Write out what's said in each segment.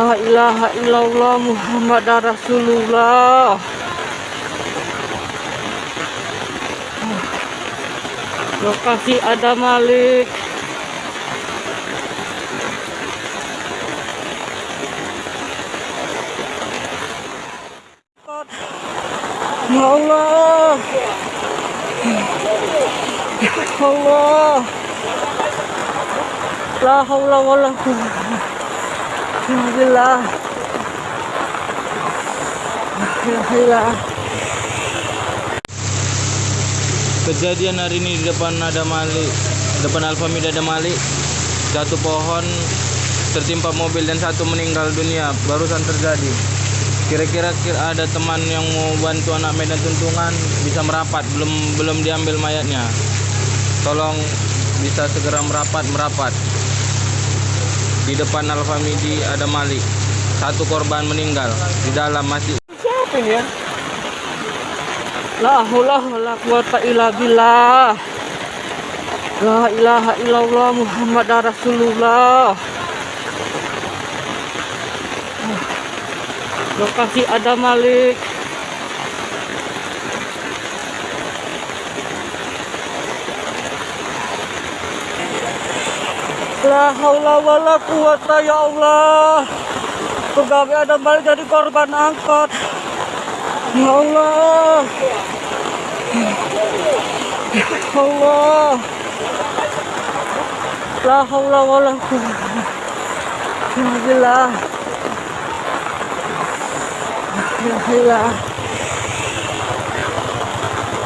La ilaha illallah Muhammad Rasulullah. Lokasi ada Malik. Ya Allah. Ya Allah. La haula wala quwwata ilaha Kejadian hari ini di depan ada Malik, depan Alfamid ada Malik. Satu pohon tertimpa mobil dan satu meninggal dunia barusan terjadi. Kira-kira kira ada teman yang mau bantu anak Medan Tuntungan bisa merapat, belum belum diambil mayatnya. Tolong bisa segera merapat merapat. Di depan Alfamidi ada Malik. Satu korban meninggal, di dalam masih Siapa ini ya? La haula wala quwata illa billah. La ilaha illallah Muhammad Rasulullah. Lokasi ada Malik. La haula wala quwata ya Allah. Pegawai ada Malik jadi korban angkot. Ya Allah. Ya Allah. La haula wala quwwata illa billah. Ya Allah.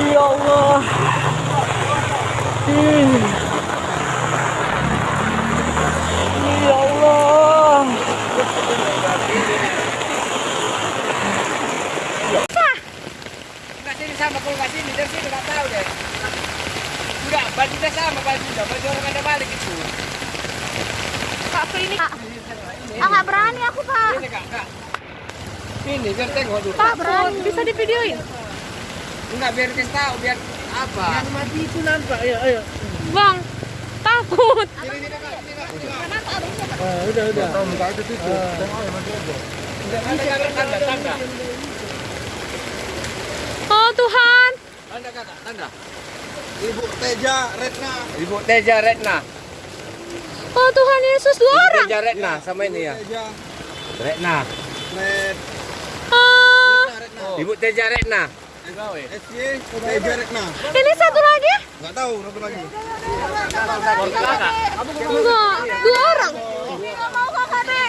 Ya Allah. Ih. Ya Allah. Sini sama kalau nggak tahu deh. Enggak, bajunya sama bajunya, baju orang ada balik itu. Kak ini Kak. Ah, nggak berani aku, Pak. Ini kak, kak. Ini biar tengok dulu. Pak, berani. Bisa divideoin? Enggak biar kita tahu biar apa. Yang mati itu nampak, ayo ayo. Bang, takut. Sini sini kak, sini kak. sini, Kak. udah udah. Tahu muka itu tuh. Tengok aja ada. Tanda, tanda. Oh, Tuhan. Tanda kakak, tanda. Ibu Teja Retna. Ibu Teja Retna. Oh, Tuhan Yesus dua Ibu orang. Teja Retna sama ini ya. Teja Retna. Red. Oh, Retna. Ibu Teja Retna. Teja Retna. ini satu lagi? Enggak tahu satu lagi. Enggak, dua orang. Enggak mau kakak deh.